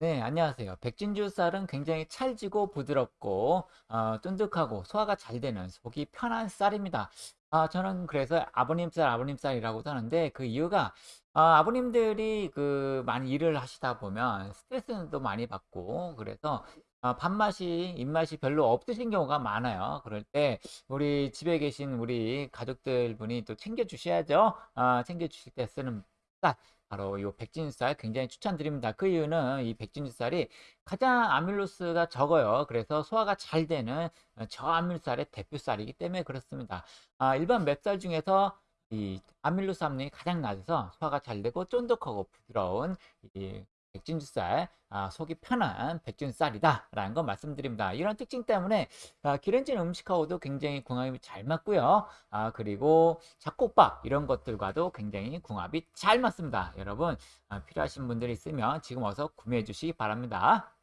네, 안녕하세요. 백진주 쌀은 굉장히 찰지고 부드럽고 어, 쫀득하고 소화가 잘 되는 속이 편한 쌀입니다. 아, 저는 그래서 아버님 쌀, 아버님 쌀이라고도 하는데 그 이유가 아, 아버님들이 그 많이 일을 하시다 보면 스트레스도 많이 받고 그래서 아, 밥맛이 입맛이 별로 없으신 경우가 많아요. 그럴 때 우리 집에 계신 우리 가족들 분이 또 챙겨 주셔야죠. 아, 챙겨 주실 때 쓰는 쌀. 바로 이 백진쌀 굉장히 추천드립니다. 그 이유는 이 백진쌀이 가장 아밀로스가 적어요. 그래서 소화가 잘 되는 어, 저아밀쌀의 대표쌀이기 때문에 그렇습니다. 아, 일반 맵쌀 중에서 이 아밀로스 함량이 가장 낮아서 소화가 잘 되고 쫀득하고 부드러운 이 백진쌀, 아, 속이 편한 백진쌀이다 라는 거 말씀드립니다. 이런 특징 때문에 아, 기름진 음식하고도 굉장히 궁합이 잘 맞고요. 아, 그리고 잡곡밥 이런 것들과도 굉장히 궁합이 잘 맞습니다. 여러분 아, 필요하신 분들이 있으면 지금 어서 구매해 주시기 바랍니다.